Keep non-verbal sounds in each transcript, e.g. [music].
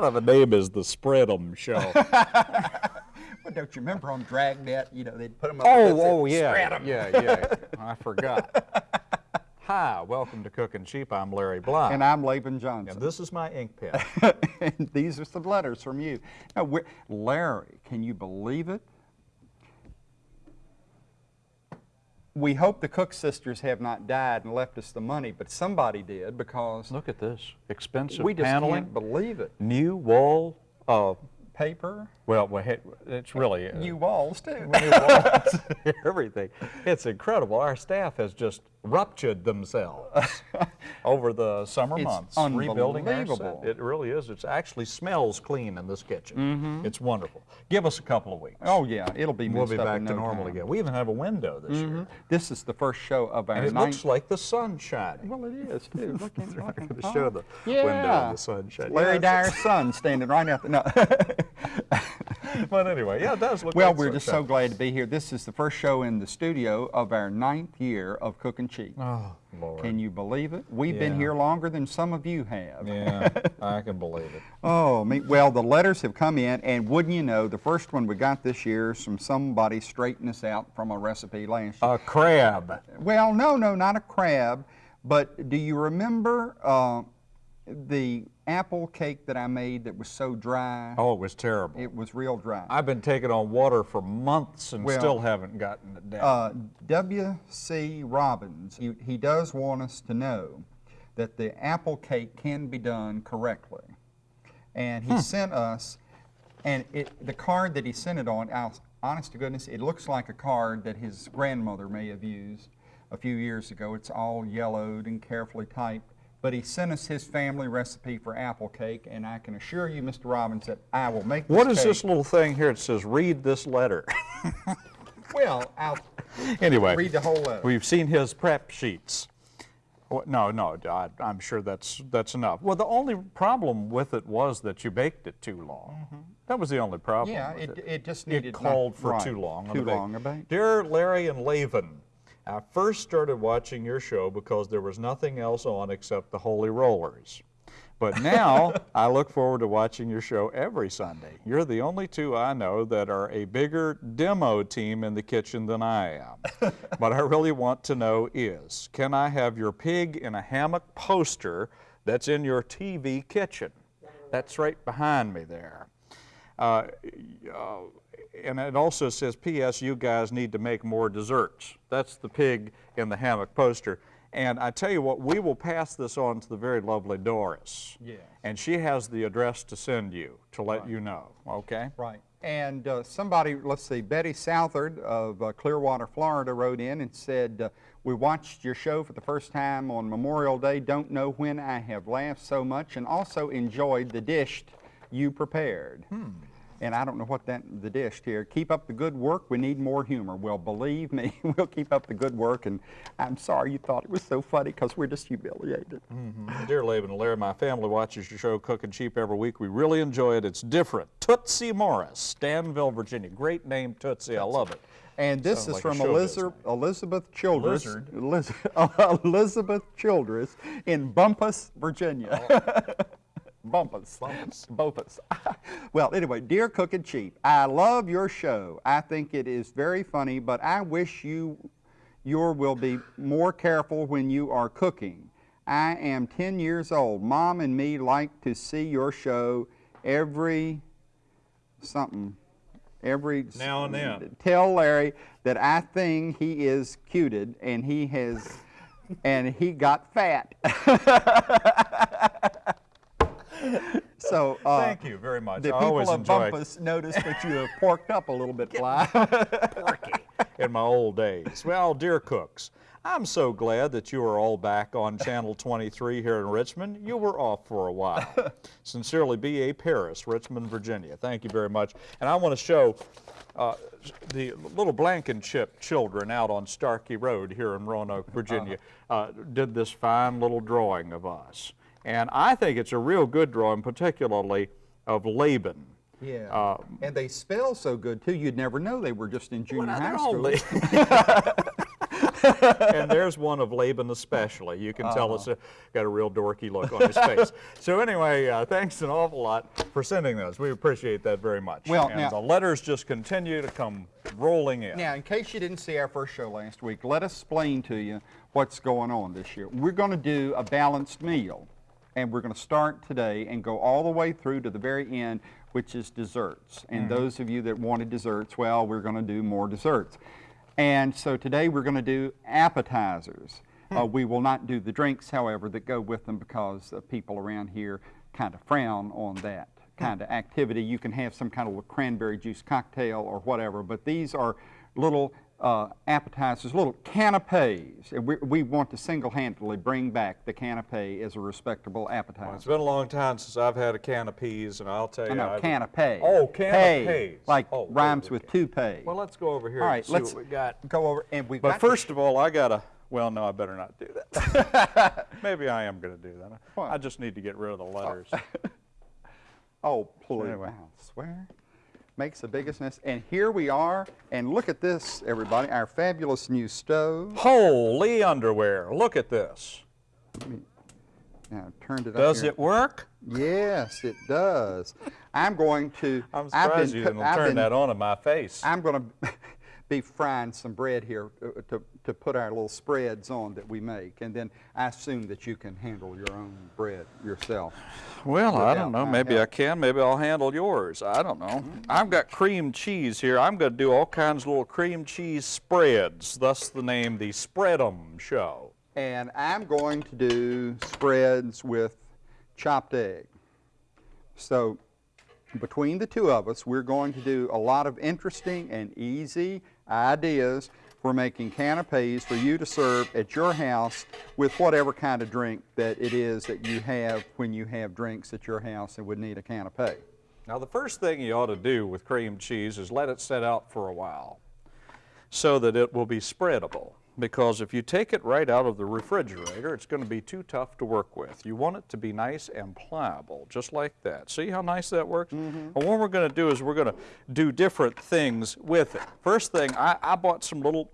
kind of a name is the Spread'em show? [laughs] Well, don't you remember on Dragnet, you know, they'd put them up oh, against it, oh, yeah, spread 'em. yeah, yeah. I forgot. [laughs] Hi, welcome to Cooking Cheap. I'm Larry Bly. And I'm Laban And Johnson. this is my ink pen. [laughs] and these are some letters from you. Now, Larry, can you believe it? We hope the Cook sisters have not died and left us the money, but somebody did because Look at this. Expensive we just paneling. can't believe it. New wall. Uh, Paper, well, we it's really. uh, new walls too. new walls, [laughs] everything. It's incredible. Our staff has just ruptured themselves [laughs] over the summer It's months rebuilding unbelievable. It really is. It actually smells clean in this kitchen. Mm-hmm. It's wonderful. Give us a couple of weeks. oh yeah, it'll be we'll be back in to no normal time. again. We even have a window this year, mm-hmm. This is the first show of our and it looks like the sun shining. well, it is too. [laughs] Look at, at to show oh. the yeah. window and the sun shining. Larry Yeah, Dyer's son standing right out the no. [laughs] [laughs] But anyway, yeah, it does look Well, like we're just so glad to be here. This is the first show in the studio of our ninth year of Cooking Cheap. Oh, Lord. Can you believe it? We've been here longer than some of you have. Yeah, [laughs] I can believe it. Oh, me, well, the letters have come in, and wouldn't you know, the first one we got this year is from somebody straightening us out from a recipe last year. A crab. well, no, no, not a crab, but do you remember uh, the apple cake that I made that was so dry? Oh, it was terrible. It was real dry. I've been taking on water for months and Well, still haven't gotten it down. Uh, W.C. Robbins, he, he does want us to know that the apple cake can be done correctly. And he sent us, and it, the card that he sent it on, I'll- honest to goodness, it looks like a card that his grandmother may have used a few years ago. It's all yellowed and carefully typed. But he sent us his family recipe for apple cake, and I can assure you, Mr. Robbins, that I will make this what is cake- this little thing here that says read this letter? [laughs] [laughs] Well, I'll anyway, read the whole letter. we've seen his prep sheets. Well, No, no, I, I'm sure that's that's enough. Well, the only problem with it was that you baked it too long. Mm-hmm. That was the only problem. Yeah, with it, it just It needed. not- called for right, too long. Too long a bake. Dear Larry and Laban, I first started watching your show because there was nothing else on except the Holy Rollers. But [laughs] now I look forward to watching your show every Sunday. You're the only two I know that are a bigger demo team in the kitchen than I am. [laughs] what I really want to know is, can I have your pig in a hammock poster that's in your TV kitchen? That's right behind me there. Uh, uh, and it also says, P.S. You guys need to make more desserts. That's the pig in the hammock poster. And I tell you what, we will pass this on to the very lovely Doris. Yes. And she has the address to send you to let you know, okay? Right. And uh, somebody, let's see, Betty Southard of uh, Clearwater, Florida, wrote in and said, uh, "We watched your show for the first time on Memorial Day. Don't know when I have laughed so much, and also enjoyed the dish you prepared." And I don't know what that the dish here. Keep up the good work. We need more humor. Well, believe me, [laughs] we'll keep up the good work. And I'm sorry you thought it was so funny because we're just humiliated. Mm-hmm. Dear Laban and Larry, my family watches your show Cooking Cheap every week. We really enjoy it. It's different. Tootsie Morris, Danville, Virginia. Great name, Tootsie. I love it. And this Sounds is like from show Elizabeth, Elizabeth Childress. [laughs] Elizabeth Childress in Bumpass, Virginia. Oh. [laughs] Bumpass. Bumpass. Bumpass. [laughs] well, anyway, dear Cook and Cheap, I love your show. I think it is very funny, but I wish you your will be more careful when you are cooking. I am 10 years old. Mom and me like to see your show every something every Now and then. tell Larry that I think he is cuted and he has and he got fat. [laughs] so uh, Thank you very much. The I people always of Bumpass noticed that you have porked up a little bit, [laughs] Fly. porky in my old days. Well, dear cooks, I'm so glad that you are all back on Channel 23 here in Richmond. You were off for a while. [laughs] Sincerely, B.A. Paris, Richmond, Virginia. Thank you very much. And I want to show uh, the little Blankenship children out on Starkey Road here in Roanoke, Virginia, uh, did this fine little drawing of us. And I think it's a real good drawing, particularly of Laban. Yeah. Uh, and they spell so good too. You'd never know they were just in junior Well, high school. [laughs] and there's one of Laban especially. You can tell Uh-huh. it's a, got a real dorky look on his face. [laughs] So anyway, uh, thanks an awful lot for sending those. We appreciate that very much. Well, and now- the letters just continue to come rolling in. Now, in case you didn't see our first show last week, let us explain to you what's going on this year. We're going to do a balanced meal, and we're going to start today and go all the way through to the very end, which is desserts. And those of you that wanted desserts, well, we're going to do more desserts. And so today we're going to do appetizers. Uh, we will not do the drinks, however, that go with them because uh, people around here kind of frown on that kind of activity. You can have some kind of a cranberry juice cocktail or whatever, but these are little uh, appetizers, little canapes. And we, we want to single-handedly bring back the canapé as a respectable appetizer. It's been a long time since I've had a can of peas, and I'll tell you. I know, I've- canapé. Oh, Pay, canapes. Like Oh, rhymes with toupee. Well, let's go over here All and see let's what we got. go over and we've But got first of all, I gotta. Well, no, I better not do that. [laughs] Maybe I am gonna do that. What? I just need to get rid of the letters. [laughs] Oh, please. Anyway. I swear. Makes the biggest mess. And here we are. And look at this, everybody. Our fabulous new stove. Holy underwear! Look at this. Now, I turned it up Does it work? Yes, it does. I'm going to. I'm I've surprised been you didn't I've turn been- that on in my face. I'm going to be frying some bread here uh, to, to put our little spreads on that we make. And then I assume that you can handle your own bread yourself. Well, I don't know. Maybe I can. Maybe I'll handle yours. I don't know. I've got cream cheese here. I'm going to do all kinds of little cream cheese spreads. Thus the name, the Spread 'em Show. And I'm going to do spreads with chopped egg. So between the two of us, we're going to do a lot of interesting and easy ideas for making canapes for you to serve at your house with whatever kind of drink that it is that you have when you have drinks at your house and would need a canape. Now, the first thing you ought to do with cream cheese is let it set out for a while so that it will be spreadable. Because if you take it right out of the refrigerator, it's going to be too tough to work with. You want it to be nice and pliable, just like that. See how nice that works? Mm-hmm. And what we're going to do is we're going to do different things with it. First thing, I, I bought some little,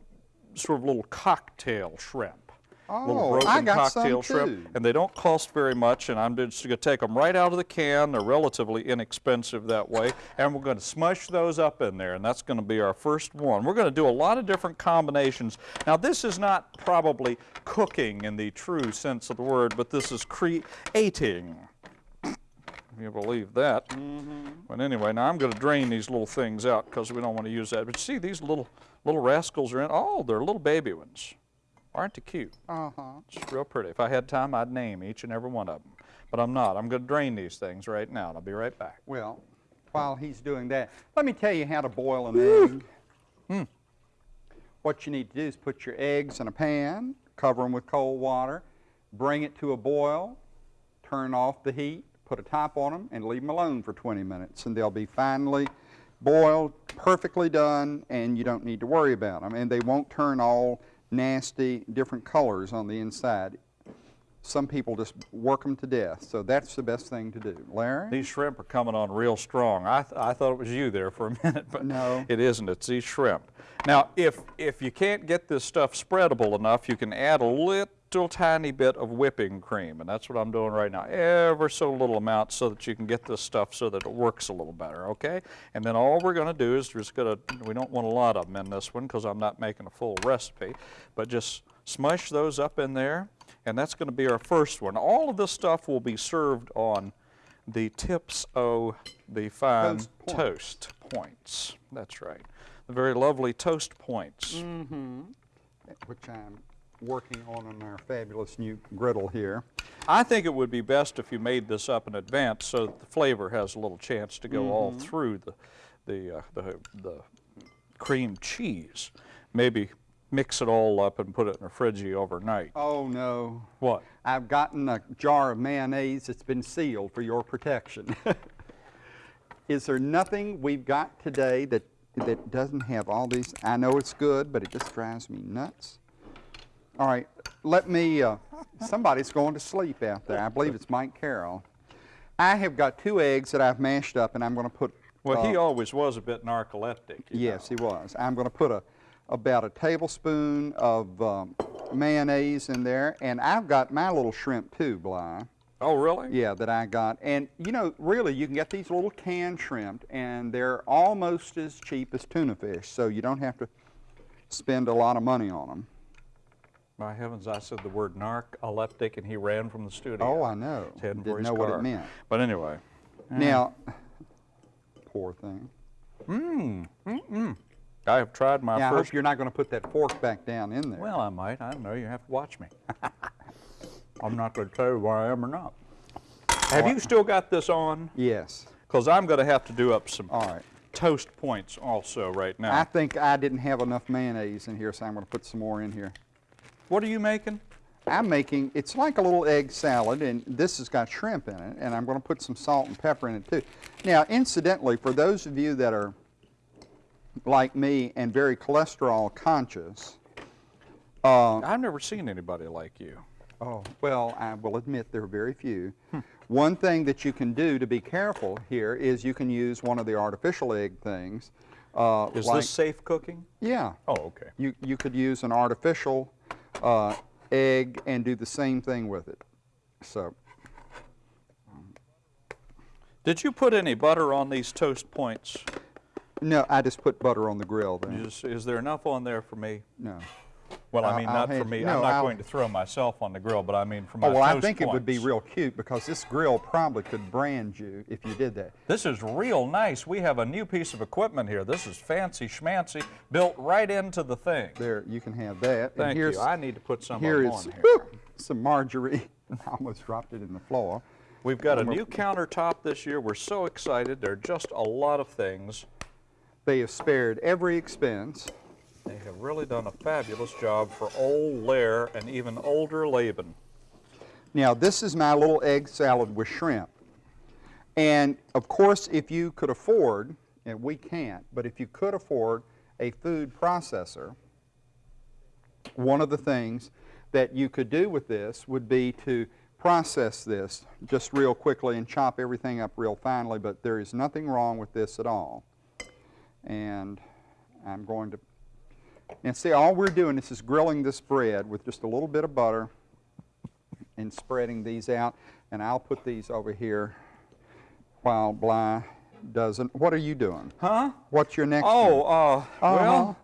sort of little cocktail shrimp. Oh, little I broken got some cocktail shrimp too. and they don't cost very much and I'm just going to take them right out of the can. They're relatively inexpensive that way and we're going to smush those up in there and that's going to be our first one. We're going to do a lot of different combinations. Now this is not probably cooking in the true sense of the word but this is creating. If you believe that. Mm-hmm. But anyway, now I'm going to drain these little things out because we don't want to use that. But see, these little little rascals are in. Oh, they're little baby ones. Aren't they cute? Uh-huh. It's real pretty. If I had time, I'd name each and every one of them. But I'm not. I'm going to drain these things right now, and I'll be right back. Well, while he's doing that, let me tell you how to boil an egg. What you need to do is put your eggs in a pan, cover them with cold water, bring it to a boil, turn off the heat, put a top on them, and leave them alone for 20 minutes, and they'll be finely boiled, perfectly done, and you don't need to worry about them. And they won't turn all nasty, different colors on the inside. Some people just work them to death, so that's the best thing to do. Larry? These shrimp are coming on real strong. I, th- I thought it was you there for a [laughs] minute, but No. it isn't. It's these shrimp. Now, if, if you can't get this stuff spreadable enough, you can add a little tiny bit of whipping cream, and that's what I'm doing right now. Ever so little amount so that you can get this stuff so that it works a little better, okay? And then all we're going to do is just going to, we don't want a lot of them in this one because I'm not making a full recipe, but just smush those up in there, and that's going to be our first one. All of this stuff will be served on the tips of the fine Toast points. toast points. That's right. The very lovely toast points. Mm -hmm. which I'm working on in our fabulous new griddle here. I think it would be best if you made this up in advance so that the flavor has a little chance to go all through the, the, uh, the, the cream cheese. Maybe mix it all up and put it in a fridgie overnight. Oh no, What? I've gotten a jar of mayonnaise that's been sealed for your protection. [laughs] Is there nothing we've got today that, that doesn't have all these? I know it's good, but it just drives me nuts. All right, let me, uh, somebody's going to sleep out there. I believe it's Mike Carroll. I have got two eggs that I've mashed up and I'm going to put. Well, he uh, always was a bit narcoleptic. Yes, know. he was. I'm going to put a, about a tablespoon of um, mayonnaise in there, and I've got my little shrimp too, Bly. Oh, really? Yeah, that I got. And you know, really, you can get these little canned shrimp, and they're almost as cheap as tuna fish, so you don't have to spend a lot of money on them. My heavens, I said the word narcoleptic and he ran from the studio. Oh, I know. He's heading Didn't know what it meant. But anyway. Now, poor thing. Mm, I have tried my Now, I first. hope you're not going to put that fork back down in there. Well, I might. I don't know. You have to watch me. [laughs] I'm not going to tell you where I am or not. Have you still got this on? yes. Because I'm going to have to do up some All right. toast points also right now. I think I didn't have enough mayonnaise in here, so I'm going to put some more in here. What are you making? I'm making, it's like a little egg salad, and this has got shrimp in it, and I'm going to put some salt and pepper in it too. Now, incidentally, for those of you that are like me and very cholesterol conscious, uh, I've never seen anybody like you. Oh, well, I will admit there are very few. One thing that you can do to be careful here is you can use one of the artificial egg things. Uh, Is like, this safe cooking? Yeah. Oh, okay. You, you could use an artificial uh, egg and do the same thing with it. So, Did you put any butter on these toast points? no, I just put butter on the grill then. Is, is there enough on there for me? No. Well, I mean, I'll not for me. no, I'm not I'll- going to throw myself on the grill, but I mean for oh, my Oh, well, I toast think it would be real cute because this grill probably could brand you if you did that. This is real nice. We have a new piece of equipment here. This is fancy schmancy, built right into the thing. There, you can have that. and Thank here's, you. I need to put some Here of is on here. whew, some margarine. [laughs] I almost dropped it in the floor. We've got a new countertop this year. We're so excited. There are just a lot of things. They have spared every expense. They have really done a fabulous job for old Lair and even older Laban. Now, this is my little egg salad with shrimp. And of course, if you could afford, and we can't, but if you could afford a food processor, one of the things that you could do with this would be to process this just real quickly and chop everything up real finely, but there is nothing wrong with this at all. And I'm going to, and see, all we're doing is just grilling this bread with just a little bit of butter and spreading these out. And I'll put these over here while Bly doesn't. What are you doing? Huh? What's your next Oh, uh, Uh-huh. well,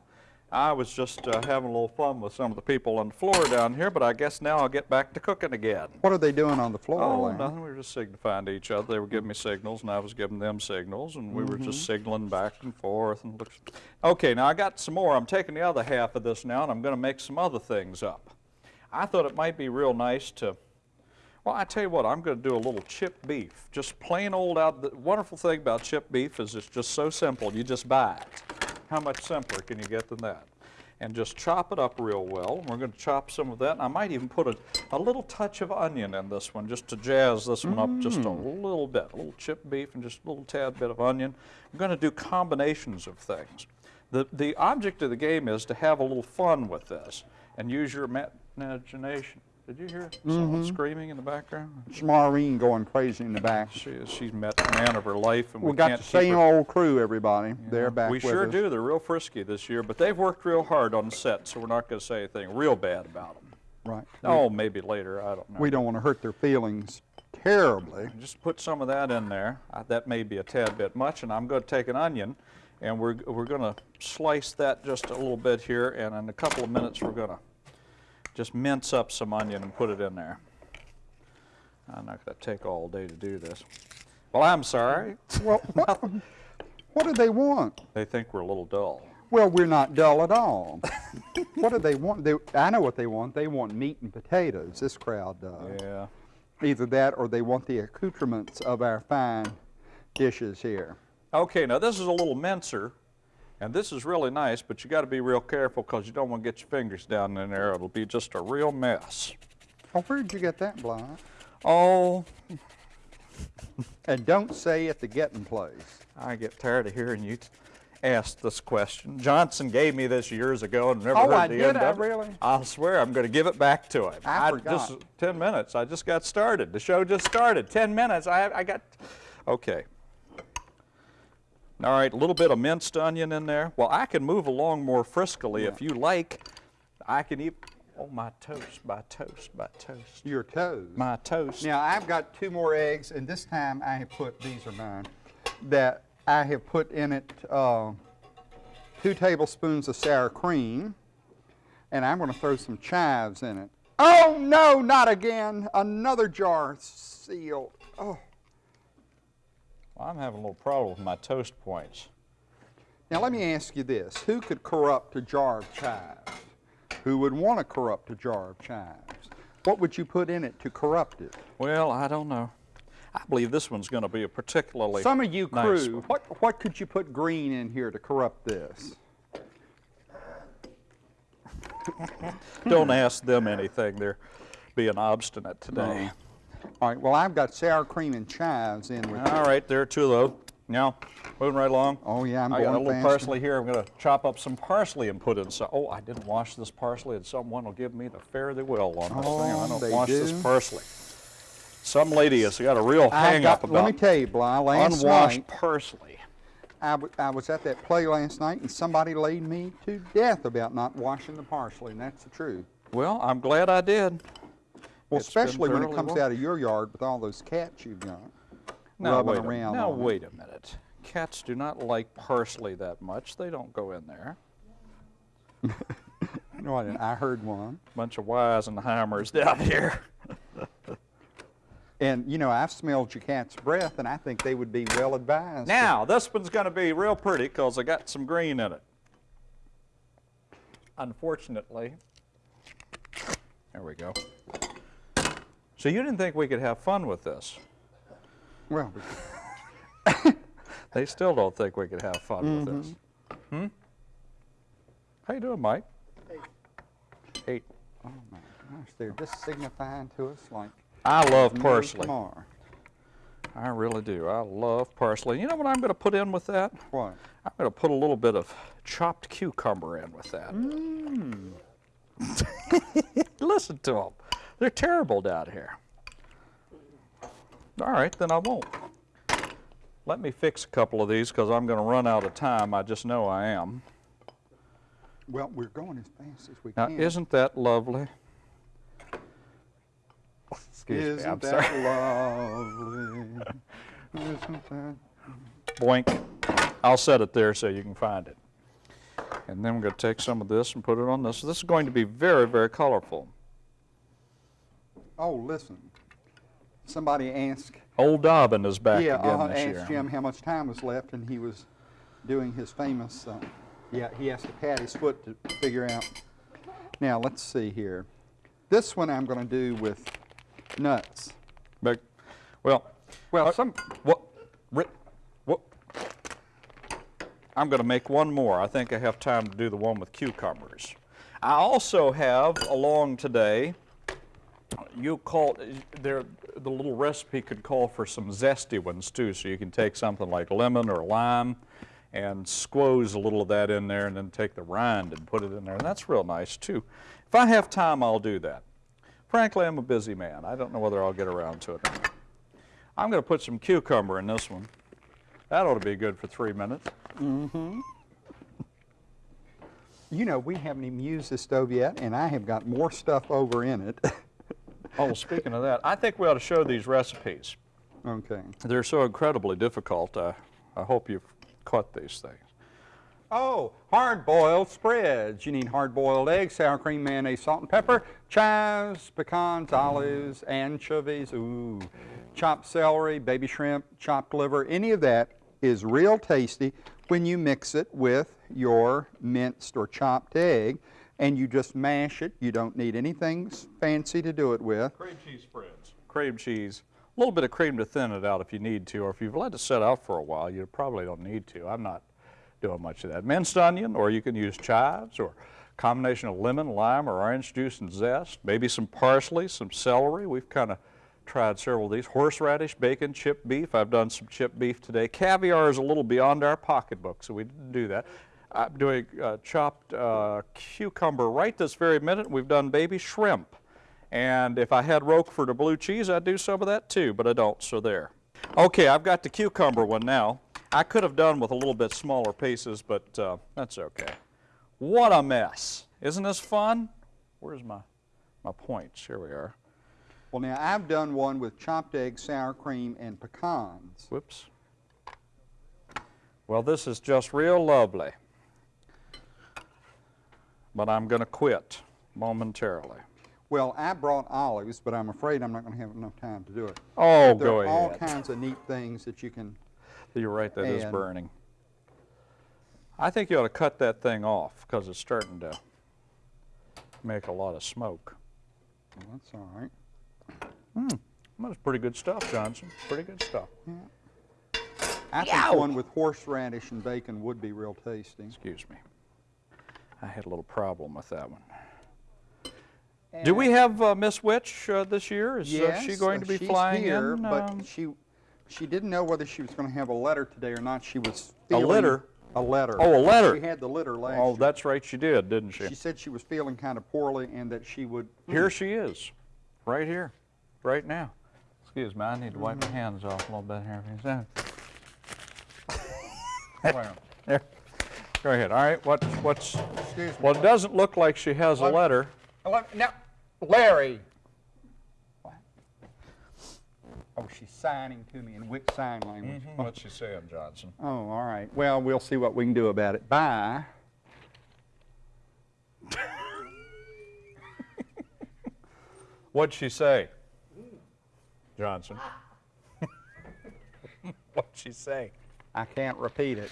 I was just uh, having a little fun with some of the people on the floor down here, but I guess now I'll get back to cooking again. What are they doing on the floor, Oh, Larry? nothing. We were just signifying to each other. They were giving me signals, and I was giving them signals, and we were Mm-hmm. just signaling back and forth. And looks. Okay, now I got some more. I'm taking the other half of this now, and I'm going to make some other things up. I thought it might be real nice to. Well, I tell you what, I'm going to do a little chip beef. Just plain old out. The wonderful thing about chip beef is it's just so simple. You just buy it. How much simpler can you get than that? And just chop it up real well. We're going to chop some of that. And I might even put a, a little touch of onion in this one just to jazz this one up just a mm. little bit. A little chip beef and just a little tad bit of onion. I'm going to do combinations of things. The, the object of the game is to have a little fun with this and use your imagination. Did you hear someone screaming in the background? It's Maureen going crazy in the back. She is, she's met the man of her life, and we, We got can't the same old crew, everybody. They're back We sure us. do. They're real frisky this year, but they've worked real hard on the set, so we're not going to say anything real bad about them. Right. Oh, maybe later. I don't know. We don't want to hurt their feelings terribly. Just put some of that in there. Uh, that may be a tad bit much, and I'm going to take an onion, and we're we're going to slice that just a little bit here, and in a couple of minutes we're going to just mince up some onion and put it in there. I'm not going to take all day to do this. Well, I'm sorry. Well, [laughs] what, what do they want? They think we're a little dull. Well, we're not dull at all. [laughs] what do they want? They, I know what they want. They want meat and potatoes. This crowd does. Yeah. Either that or they want the accoutrements of our fine dishes here. Okay, now this is a little mincer, and this is really nice, but you got to be real careful because you don't want to get your fingers down in there. It'll be just a real mess. Oh, where'd you get that, Bly? Oh, And don't say at the getting place. I get tired of hearing you ask this question. Johnson gave me this years ago and never Oh, heard I the did? end I of it. really? I'll swear I'm going to give it back to him. I Just forgot. 10 minutes. I just got started. The show just started. 10 minutes. I, I got. Okay. All right, a little bit of minced onion in there. Well, I can move along more friskily if you like. I can eat, oh, my toast, my toast, my toast, Your toast? my toast. Now, I've got two more eggs, and this time I have put, these are mine, that I have put in it uh, two tablespoons of sour cream, and I'm going to throw some chives in it. Oh, no, not again. Another jar sealed. Oh. Well, I'm having a little problem with my toast points. Now, let me ask you this. Who could corrupt a jar of chives? Who would want to corrupt a jar of chives? What would you put in it to corrupt it? Well, I don't know. I believe this one's going to be a particularly Some of you nice crew, one. what, what could you put green in here to corrupt this? [laughs] Don't ask them anything. They're being obstinate today. All right, well, I've got sour cream and chives in with All right, there are two of those. Now, moving right along. Oh, yeah, I'm I got a little faster. parsley here. I'm going to chop up some parsley and put in some. Oh, I didn't wash this parsley, and someone will give me the fare they will on this thing. I Oh, don't wash this parsley. Some lady has got a real I hang got, up let me about tell you, Bly, last unwashed night, parsley. I, w- I was at that play last night, and somebody laid me to death about not washing the parsley, and that's the truth. Well, I'm glad I did. Well, especially when it comes washed. out of your yard with all those cats you've got Now rubbing wait a, around now on it. wait a minute. Cats do not like parsley that much. They don't go in there. No, I didn't. I heard one. Bunch of Weisenheimers down here. [laughs] And, you know, I've smelled your cat's breath, and I think they would be well advised. Now, this one's going to be real pretty because I got some green in it. Unfortunately, there we go. So you didn't think we could have fun with this. Well, [laughs] They still don't think we could have fun with this. Hmm? How you doing, Mike? Hey. oh my gosh, they're just signifying to us like I love parsley. tomorrow. I really do. I love parsley. You know what I'm going to put in with that? What? I'm going to put a little bit of chopped cucumber in with that. [laughs] Listen to them. They're terrible down here. All right, then I won't. Let me fix a couple of these because I'm going to run out of time. I just know I am. Well, we're going as fast as we Now, can. Now, isn't that lovely? Excuse Isn't me, I'm that sorry. lovely? [laughs] Isn't that? Boink. I'll set it there so you can find it. And then we're going to take some of this and put it on this. This is going to be very, very colorful. Oh, listen. Somebody asked, Old Dobbin is back yeah, again uh, this asked. Jim how much time was left, and he was doing his famous. Uh, yeah, he has to pat his foot to figure out. Now let's see here. This one I'm going to do with nuts. But, well, Well, Uh, some what, ri- what, I'm going to make one more. I think I have time to do the one with cucumbers. I also have along today, you call, there, the little recipe could call for some zesty ones too, so you can take something like lemon or lime and squoze a little of that in there and then take the rind and put it in there, and that's real nice too. If I have time, I'll do that. Frankly, I'm a busy man. I don't know whether I'll get around to it. I'm going to put some cucumber in this one. That ought to be good for three minutes. Mm-hmm. [laughs] You know, we haven't even used this stove yet, and I have got more stuff over in it. [laughs] Oh, speaking of that, I think we ought to show these recipes. okay. They're so incredibly difficult. Uh, I hope you've caught these things. Oh, hard-boiled spreads. You need hard-boiled eggs, sour cream, mayonnaise, salt and pepper, chives, pecans, olives, anchovies, ooh, chopped celery, baby shrimp, chopped liver. Any of that is real tasty when you mix it with your minced or chopped egg, and you just mash it. You don't need anything fancy to do it with. Cream cheese spreads. Cream cheese. A little bit of cream to thin it out if you need to, or if you've let it set out for a while, you probably don't need to. I'm not doing much of that. Minced onion, or you can use chives, or combination of lemon, lime, or orange juice and zest. Maybe some parsley, some celery. We've kind of tried several of these. Horseradish, bacon, chipped beef. I've done some chipped beef today. Caviar is a little beyond our pocketbook, so we didn't do that. I'm doing uh, chopped uh, cucumber right this very minute. We've done baby shrimp. And if I had Roquefort or blue cheese, I'd do some of that too, but I don't, so there. Okay, I've got the cucumber one now. I could have done with a little bit smaller pieces, but uh, that's okay. What a mess. Isn't this fun? Where's my, my points? Here we are. Well, now I've done one with chopped egg, sour cream, and pecans. Whoops. Well, this is just real lovely. But I'm going to quit momentarily. Well, I brought olives, but I'm afraid I'm not going to have enough time to do it. Oh, there go are all kinds of neat things that you can. You're right, that is burning. I think you ought to cut that thing off because it's starting to make a lot of smoke. Well, that's all right. Hmm, well, That's pretty good stuff, Johnson. Pretty good stuff. I think one with horseradish and bacon would be real tasty. Excuse me. I had a little problem with that one. Do we have uh, Miss Witch uh, this year? Is uh, Yes, she going to be flying here, in? but um, she she didn't know whether she was going to have a letter today or not. She was A letter? A letter. Oh, a letter. She had the letter last oh, year. that's right, she did, didn't she? She said she was feeling kind of poorly and that she would. Here she is, right here, right now. Excuse me, I need to wipe my hands off a little bit here. for a second. Well, There. Go ahead. All right. What, what's? Excuse me. Well, it doesn't look like she has a letter. Let- Now, Larry. What? Oh, she's signing to me in which sign language? Mm-hmm. What's she saying, Johnson? Oh, all right. Well, we'll see what we can do about it. Bye. [laughs] What'd she say, Johnson? [laughs] What'd she say? I can't repeat it.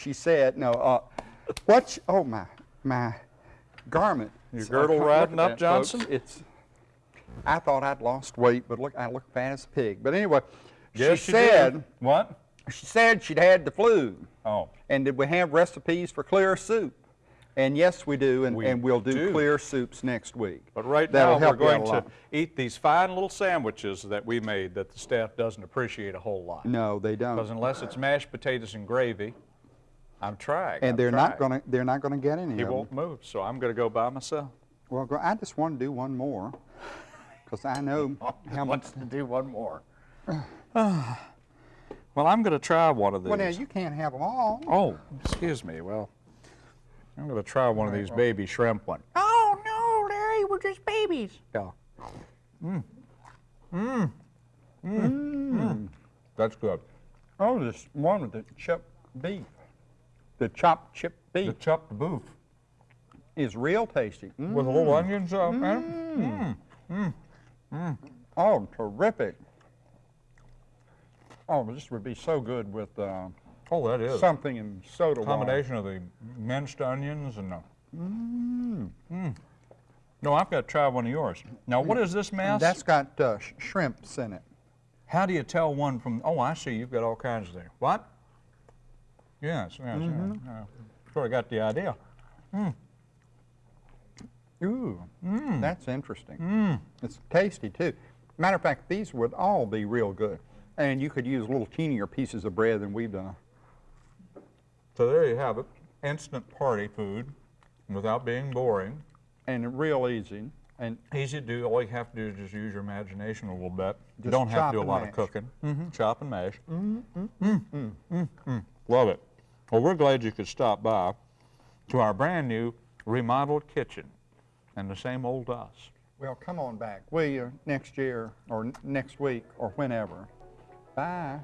She said, no, uh, what, oh, my, my garment. Your girdle riding up, that, folks. Johnson? It's, I thought I'd lost weight, but look, I look fat as a pig. But anyway, Yes, she did. said, What? she said she'd had the flu. Oh. And did we have recipes for clear soup? And yes, we do, and, We and we'll do, do. clear soups next week. But right That'll now, we're help you out going to eat these fine little sandwiches that we made that the staff doesn't appreciate a whole lot. No, they don't. Because unless it's mashed potatoes and gravy, I'm trying. And I'm they're not gonna, they're not gonna get any He of won't them. move, so I'm going to go by myself. Well, I just [laughs] want to do one more, because I know how much. to do one more. well, I'm going to try one of these. Well, now, you can't have them all. Oh, excuse me. Well, I'm going to try one of these baby shrimp ones. Oh no, Larry, we're just babies. Yeah. Mmm. Mmm. Mmm. That's good. Oh, this one with the chopped beef. The chopped The beef chopped beef is real tasty. Mm. with a little onions up in it. Oh, terrific. Oh, this would be so good with uh, Oh, that is. something in soda water. combination of the minced onions and the. Mmm. No, I've got to try one of yours. Now, what is this mess? That's got uh, sh- shrimps in it. How do you tell one from? Oh, I see. You've got all kinds of there. What? Yes, yes. Mm-hmm. yes. Uh, sort of got the idea. Ooh, Mm. that's interesting. It's tasty too. Matter of fact, these would all be real good. And you could use a little teenier pieces of bread than we've done. So there you have it. Instant party food, without being boring. And real easy. And Easy to do. All you have to do is just use your imagination a little bit. you don't have to do a lot mash. of cooking. Chop and mash. Mm, mm, mm. Love it. Well, we're glad you could stop by to our brand new remodeled kitchen and the same old us. well, come on back, will you, next year or next week or whenever. Bye.